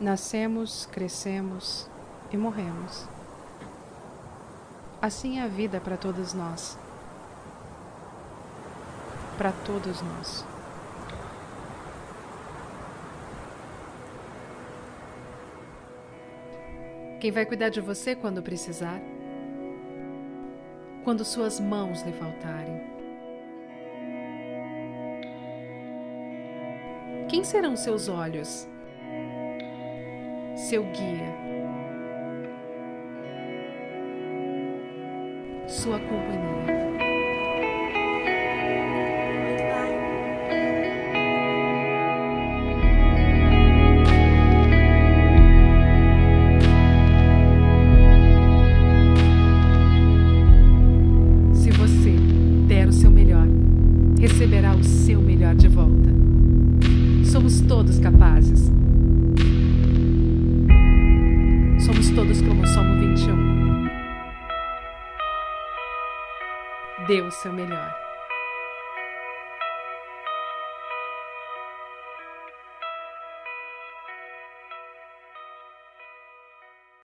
Nascemos, crescemos e morremos. Assim é a vida para todos nós. Para todos nós. Quem vai cuidar de você quando precisar? Quando suas mãos lhe faltarem? Quem serão seus olhos? Seu guia? sua companhia. Se você der o seu melhor, receberá o seu melhor de volta. Somos todos capazes. Dê o seu melhor.